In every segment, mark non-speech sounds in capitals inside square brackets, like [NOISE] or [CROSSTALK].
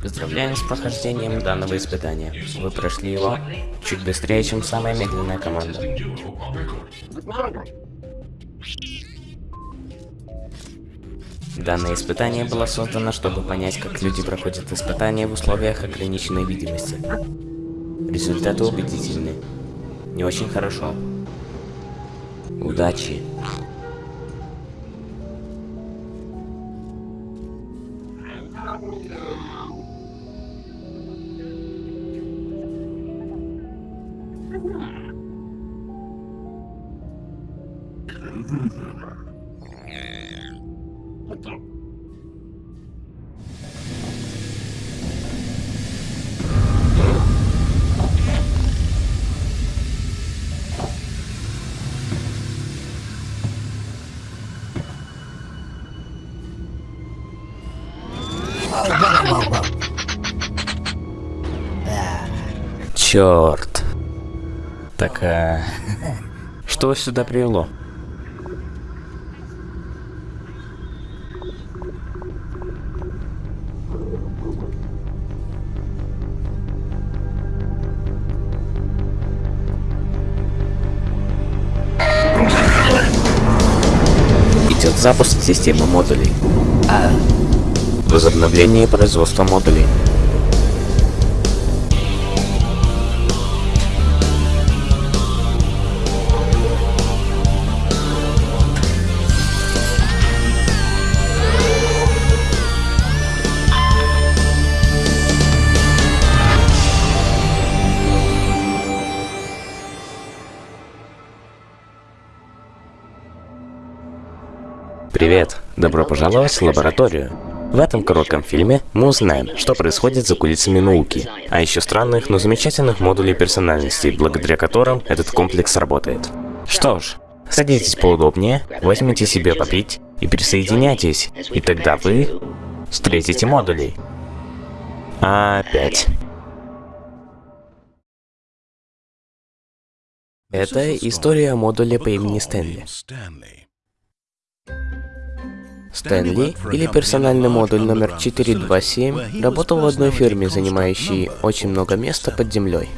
Поздравляем с прохождением данного испытания. Вы прошли его чуть быстрее, чем самая медленная команда. Данное испытание было создано, чтобы понять, как люди проходят испытания в условиях ограниченной видимости. Результаты убедительны. Не очень хорошо. Удачи. Черт. Так, а... Что сюда привело? Идет запуск системы модулей. А... Возобновление производства модулей. Привет! Добро пожаловать в лабораторию. В этом коротком фильме мы узнаем, что происходит за кулисами науки, а еще странных, но замечательных модулей персональности, благодаря которым этот комплекс работает. Что ж, садитесь поудобнее, возьмите себе попить и присоединяйтесь, и тогда вы встретите модулей. Опять. Это история модуля по имени Стэнли. Стэнли, или персональный модуль номер 427, работал в одной фирме, занимающей очень много места под землей.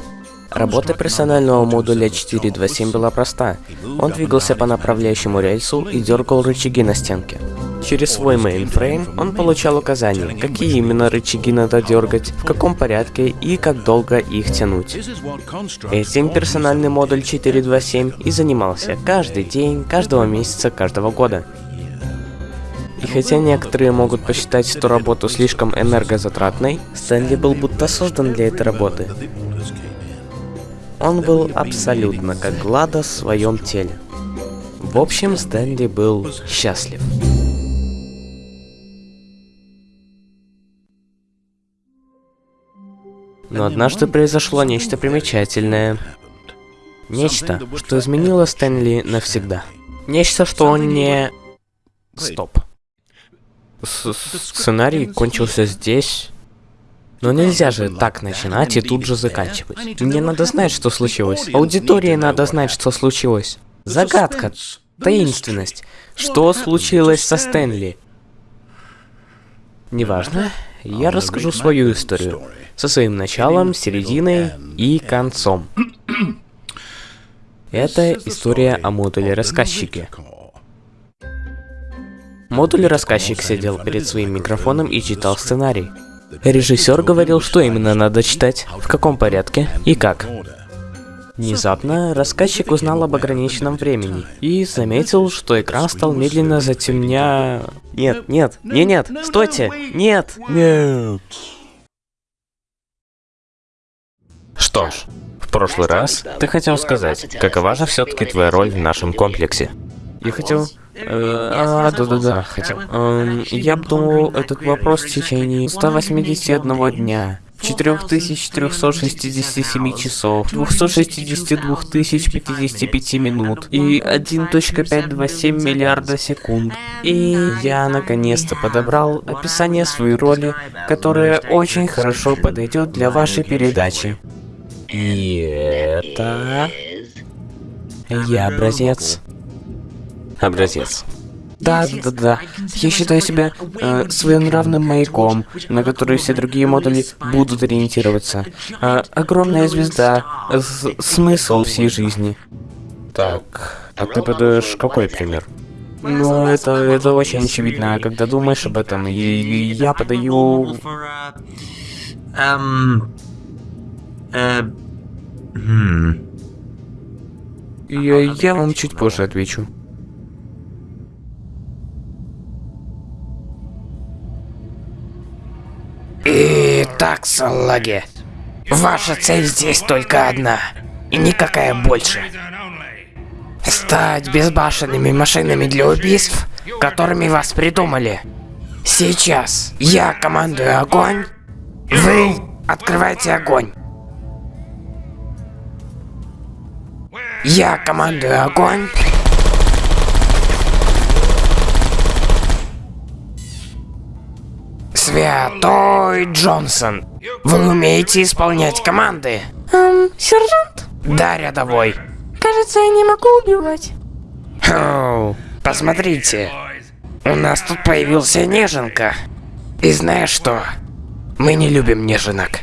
Работа персонального модуля 427 была проста. Он двигался по направляющему рельсу и дергал рычаги на стенке. Через свой мейнфрейм он получал указания, какие именно рычаги надо дергать, в каком порядке и как долго их тянуть. Этим персональный модуль 427 и занимался каждый день, каждого месяца, каждого года. И хотя некоторые могут посчитать эту работу слишком энергозатратной, Стэнли был будто создан для этой работы. Он был абсолютно как Глада в своем теле. В общем, Стэнли был счастлив. Но однажды произошло нечто примечательное. Нечто, что изменило Стэнли навсегда. Нечто, что он не... Стоп. Сценарий кончился здесь. Но нельзя же так начинать и тут же заканчивать. Мне надо знать, что случилось. Аудитории надо знать, что случилось. Загадка. Таинственность. Что случилось со Стэнли? Неважно. Я расскажу свою историю. Со своим началом, серединой и концом. Это история о модуле-рассказчике. Модуль-рассказчик сидел перед своим микрофоном и читал сценарий. Режиссер говорил, что именно надо читать, в каком порядке и как. Внезапно рассказчик узнал об ограниченном времени и заметил, что экран стал медленно затемня... Нет, нет, не нет, стойте, нет, нет. Что ж, в прошлый раз ты хотел сказать, какова же все-таки твоя роль в нашем комплексе? Я хотел... Э, а, да-да-да, хотел. Эм, я обдумывал этот вопрос в течение 181 дня. 4367 часов, 262 055 минут и 1.527 миллиарда секунд. И я наконец-то подобрал описание своей роли, которое очень хорошо подойдет для вашей передачи. И это... Я образец. Образец. Да, да, да, да. Я считаю себя э, своенравным маяком, на который все другие модули будут ориентироваться. Э, огромная звезда, с смысл всей жизни. Так, а ты подаешь какой пример? Ну, это, это очень очевидно, когда думаешь об этом, и, и я подаю... Эм... Э... Хм... Я, я вам чуть позже отвечу. Итак, салаги, ваша цель здесь только одна, и никакая больше. Стать безбашенными машинами для убийств, которыми вас придумали. Сейчас я командую огонь, вы открываете огонь. Я командую огонь. Святой Джонсон, вы умеете исполнять команды? Эм, сержант? Да, рядовой. Кажется, я не могу убивать. Оу, посмотрите. У нас тут появился неженка. И знаешь что? Мы не любим неженок.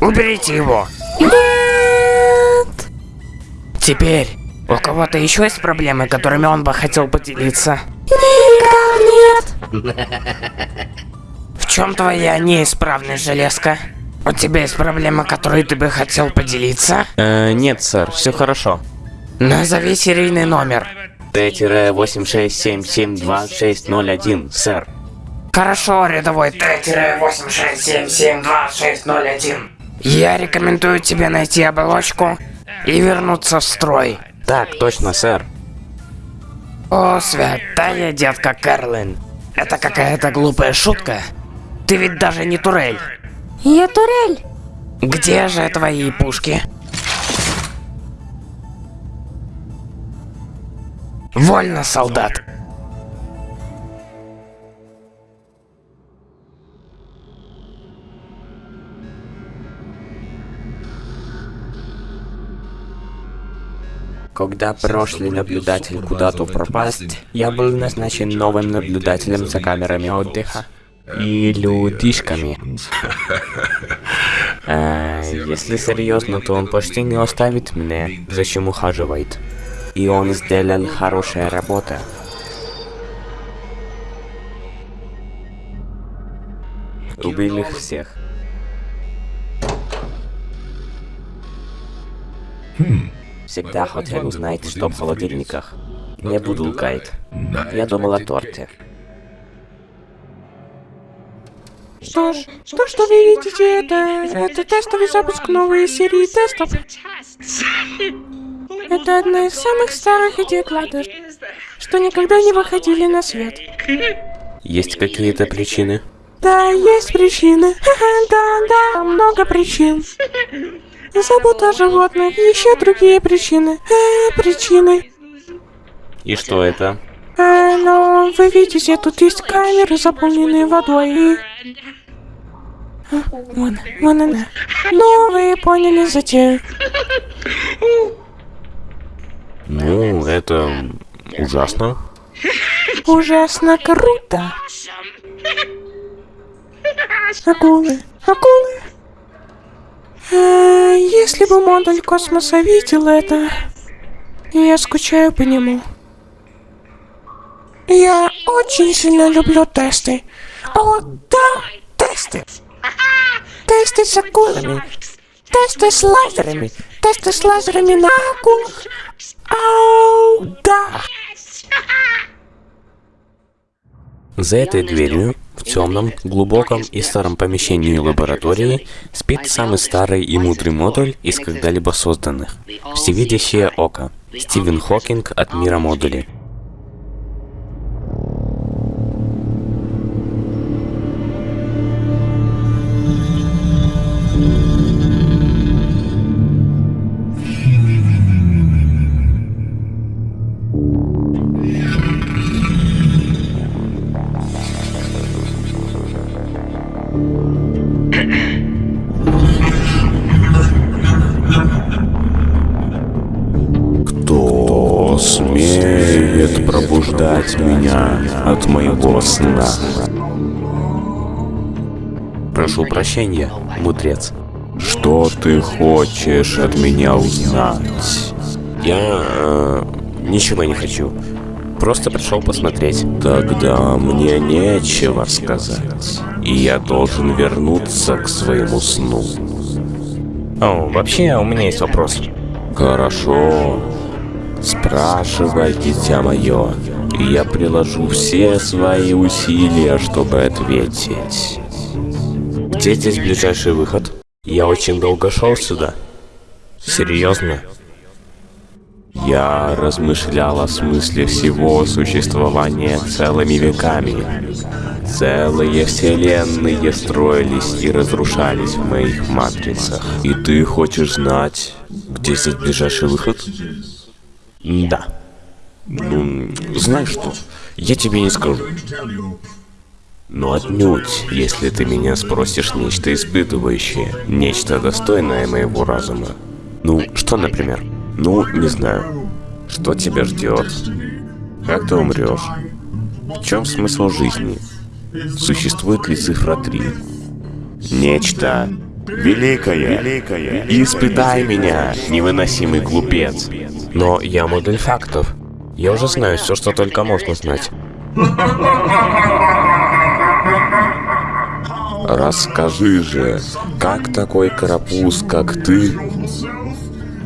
Уберите его. Нет! Теперь, у кого-то еще есть проблемы, которыми он бы хотел поделиться? Никак нет! Чем твоя неисправность, железка? У тебя есть проблема, которой ты бы хотел поделиться? Э, нет, сэр, все хорошо. Назови серийный номер. Т-867720601, сэр. Хорошо, рядовой Т-867720601. Я рекомендую тебе найти оболочку и вернуться в строй. Так, точно, сэр. О, святая детка Карлин. Это какая-то глупая шутка. Ты ведь даже не турель. Я турель. Где же твои пушки? Вольно, солдат. Когда прошлый наблюдатель куда-то пропасть, я был назначен новым наблюдателем за камерами отдыха. И людишками. [LAUGHS] А, если серьезно, то он почти не оставит мне, зачем ухаживает. И он сделал хорошая работа. Убил их всех. Всегда хотел узнать, что в холодильниках. Не буду лгать. Я думал о торте. Что ж, то, что вы видите, это, это тестовый запуск новой серии тестов. Это одна из самых старых идей Клада, что никогда не выходили на свет. Есть какие-то причины? Да, есть причины. [LAUGHS] Да, да, много причин. Забота о животных, еще другие причины. Э, причины. И что это? Э, но вы видите, тут есть камеры, заполненные водой, и... А, вон, вон она. Ну, вы поняли затею. Ну, это ужасно. Ужасно круто. Акулы, акулы. Э, если бы модуль космоса видел это, я скучаю по нему. Я очень сильно люблю тесты. О, да, тесты. Тесты с акулами. Тесты с лазерами. Тесты с лазерами на акулах. Ау, да. За этой дверью, в темном, глубоком и старом помещении лаборатории, спит самый старый и мудрый модуль из когда-либо созданных. Всевидящее око. Стивен Хокинг от мира модулей. Меня от моего сна. Прошу прощения, мудрец. Что ты хочешь от меня узнать? Я... э, ничего не хочу. Просто пришел посмотреть. Тогда мне нечего сказать. И я должен вернуться к своему сну. О, вообще, у меня есть вопрос. Хорошо. Спрашивай, дитя мое. И я приложу все свои усилия, чтобы ответить. Где здесь ближайший выход? Я очень долго шел сюда. Серьезно? Я размышлял о смысле всего существования целыми веками. Целые вселенные строились и разрушались в моих матрицах. И ты хочешь знать, где здесь ближайший выход? Да. Ну, знаешь что, я тебе не скажу. Но отнюдь, если ты меня спросишь нечто испытывающее, нечто достойное моего разума. Ну, что, например? Ну, не знаю. Что тебя ждет? Как ты умрешь? В чем смысл жизни? Существует ли цифра 3? Нечто великое. великое. Испытай меня, невыносимый глупец. Но я модуль фактов. Я уже знаю все, что только можно знать. Расскажи же, как такой карапуз, как ты,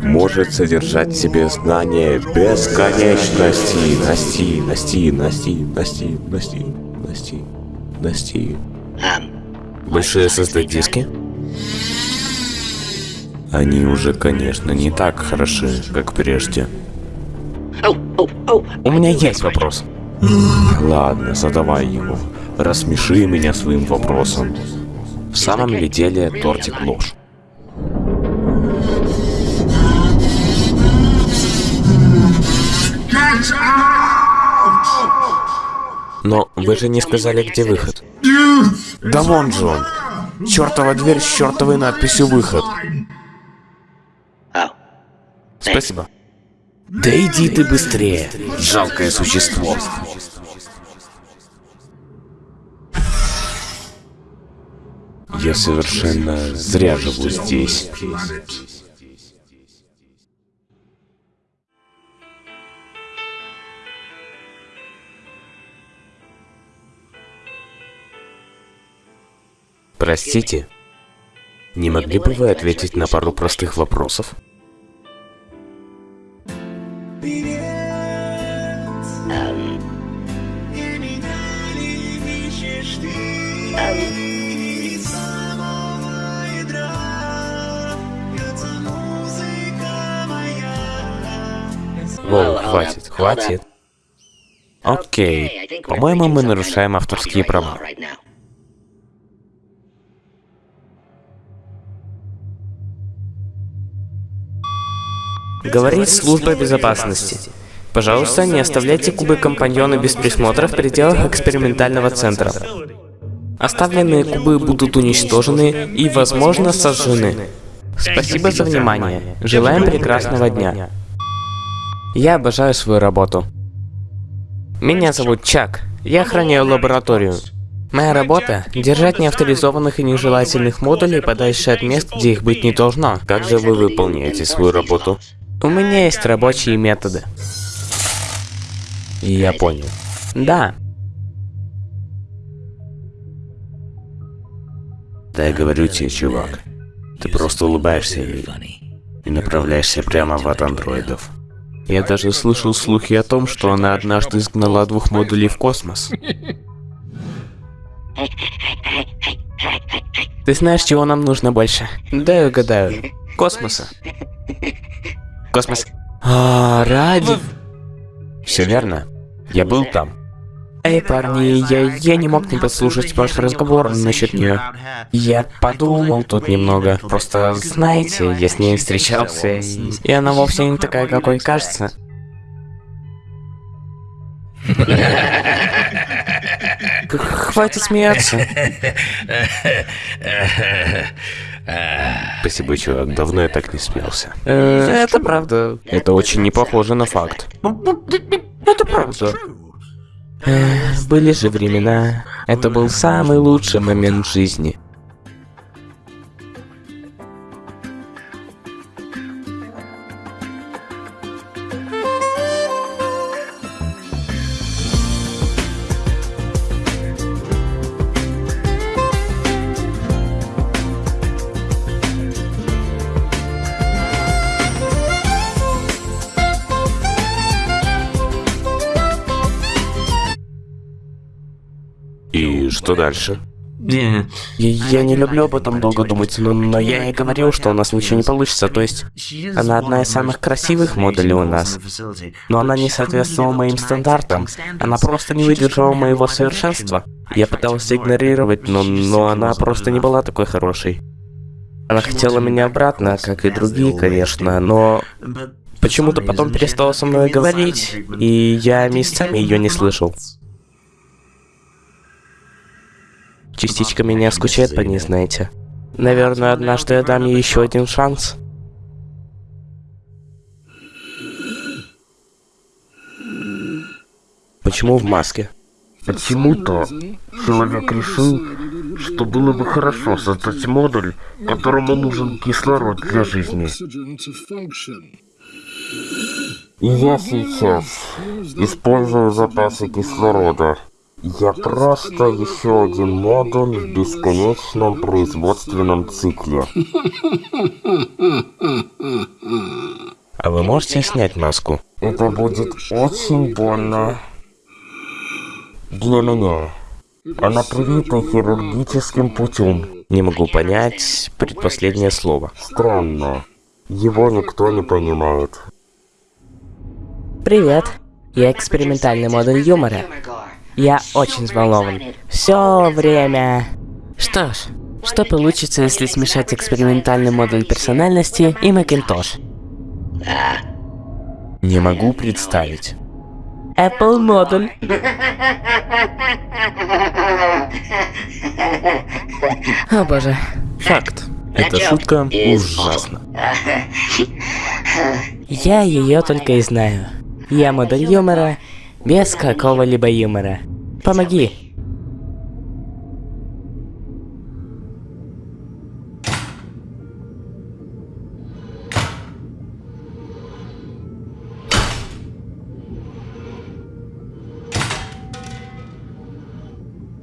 может содержать в себе знания бесконечности? Насти, насти, насти, насти, насти, насти, насти. Большие SSD-диски? Они уже, конечно, не так хороши, как прежде. У меня есть вопрос. Ладно, задавай его. Рассмеши меня своим вопросом. В самом ли деле тортик ложь? Но вы же не сказали, где выход. Да вон же он. Чертова дверь с чертовой надписью «Выход». Спасибо. Да иди ты быстрее, жалкое существо. Я совершенно зря живу здесь. Простите, не могли бы вы ответить на пару простых вопросов? Воу, хватит, хватит. Окей, по-моему, мы нарушаем авторские права. Говорит служба безопасности. Пожалуйста, не оставляйте кубы компаньона без присмотра в пределах экспериментального центра. Оставленные кубы будут уничтожены и, возможно, сожжены. Спасибо за внимание. Желаем прекрасного дня. Я обожаю свою работу. Меня зовут Чак. Я охраняю лабораторию. Моя работа — держать неавторизованных и нежелательных модулей подальше от мест, где их быть не должно. Как же вы выполняете свою работу? У меня есть рабочие методы. Я понял. Да. Да я говорю тебе, чувак. Ты просто улыбаешься и, и направляешься прямо в ад андроидов. Я даже слышал слухи о том, что она однажды изгнала двух модулей в космос. Ты знаешь, чего нам нужно больше? Дай угадаю. Космоса. Космос. А, ради... Все верно. Я был там. Эй, парни, я, я не мог не послушать ваш разговор насчет нее. Я подумал тут немного. Просто, знаете, я с ней встречался, и, и она вовсе не такая, какой кажется. Хватит смеяться. [LAUGHS] Спасибо, чувак, давно я так не смеялся. Э, Это правда. Это очень не похоже на факт. Это правда. Эх, были же времена. Это был самый лучший момент в жизни. Что дальше? Я, я не люблю об этом долго думать, но, но я и говорил, что у нас ничего не получится. То есть, она одна из самых красивых моделей у нас. Но она не соответствовала моим стандартам. Она просто не выдержала моего совершенства. Я пытался игнорировать, но, но она просто не была такой хорошей. Она хотела меня обратно, как и другие, конечно, но почему-то потом перестала со мной говорить, и я месяцами ее не слышал. Частичка меня скучает по ней, знаете. Наверное, однажды я дам ей еще один шанс. Почему в маске? Почему-то человек решил, что было бы хорошо создать модуль, которому нужен кислород для жизни. И я сейчас использую запасы кислорода. Я просто еще один модуль в бесконечном производственном цикле. А вы можете снять маску? Это будет очень больно для меня. Она привита хирургическим путем. Не могу понять предпоследнее слово. Странно. Его никто не понимает. Привет. Я экспериментальный модуль юмора. Я очень взволнован. Все время. Что ж, что получится, если смешать экспериментальный модуль персональности и Macintosh? Не могу представить. Apple модуль. О боже. Факт. Эта шутка ужасна. Я ее только и знаю. Я модуль юмора без какого-либо юмора. Помоги.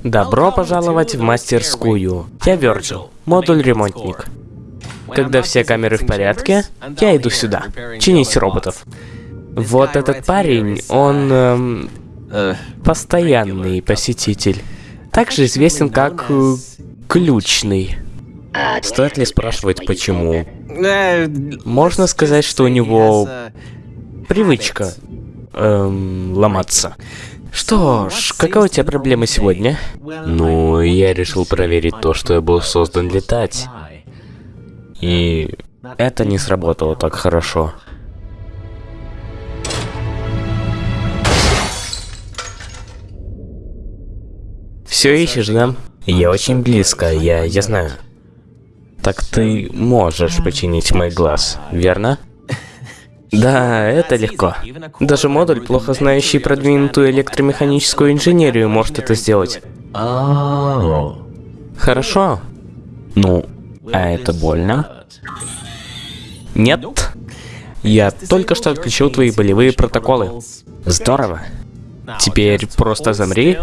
Добро пожаловать в мастерскую. Я Virgil, модуль ремонтник. Когда все камеры в порядке, я иду сюда, чинить роботов. Вот этот парень, он эм, постоянный посетитель. Также известен как э, ключный. Стоит ли спрашивать, почему? Можно сказать, что у него привычка эм, ломаться. Что ж, какая у тебя проблема сегодня? Ну, я решил проверить то, что я был создан летать. И это не сработало так хорошо. Все ищешь, да? Я очень близко, я, я знаю. Так ты можешь починить мой глаз, верно? [LAUGHS] Да, это легко. Даже модуль, плохо знающий продвинутую электромеханическую инженерию, может это сделать. Хорошо. Ну, а это больно? Нет. Я только что отключил твои болевые протоколы. Здорово. Теперь просто замри.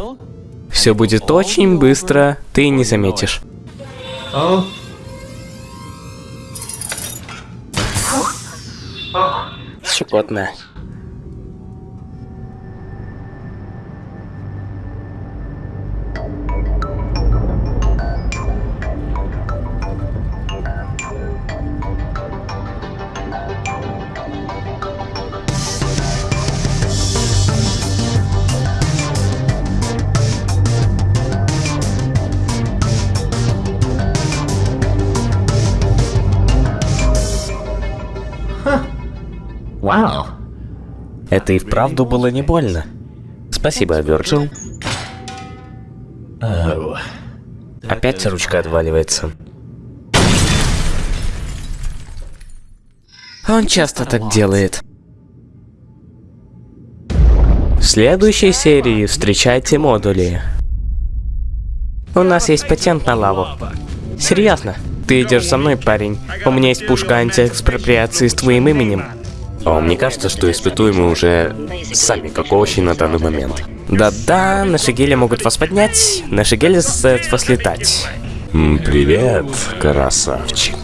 Все будет очень быстро, ты не заметишь. Щекотно. Это и вправду было не больно. Спасибо, Вирджил. Опять ручка отваливается. Он часто так делает. следующей серии встречайте модули. У нас есть патент на лаву. Серьезно? Ты идешь за мной, парень. У меня есть пушка антиэкспроприации с твоим именем. А мне кажется, что испытуемые уже сами как овощи на данный момент. Да-да, наши гели могут вас поднять, наши гели заставят вас летать. Привет, красавчик.